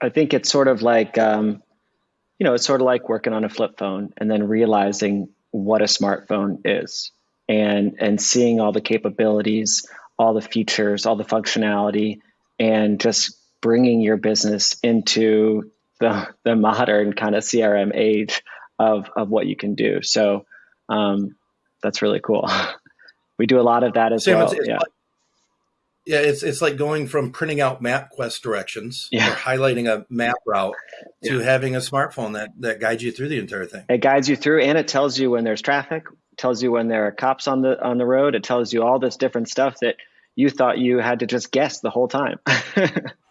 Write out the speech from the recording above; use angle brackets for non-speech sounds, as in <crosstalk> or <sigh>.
I think it's sort of like, um, you know, it's sort of like working on a flip phone and then realizing what a smartphone is and and seeing all the capabilities, all the features, all the functionality, and just bringing your business into the the modern kind of CRM age of of what you can do. So um, that's really cool. <laughs> we do a lot of that as Sam, well. It's, it's yeah. Like, yeah, it's it's like going from printing out MapQuest directions yeah. or highlighting a map route to yeah. having a smartphone that that guides you through the entire thing. It guides you through, and it tells you when there's traffic, tells you when there are cops on the on the road. It tells you all this different stuff that you thought you had to just guess the whole time. <laughs>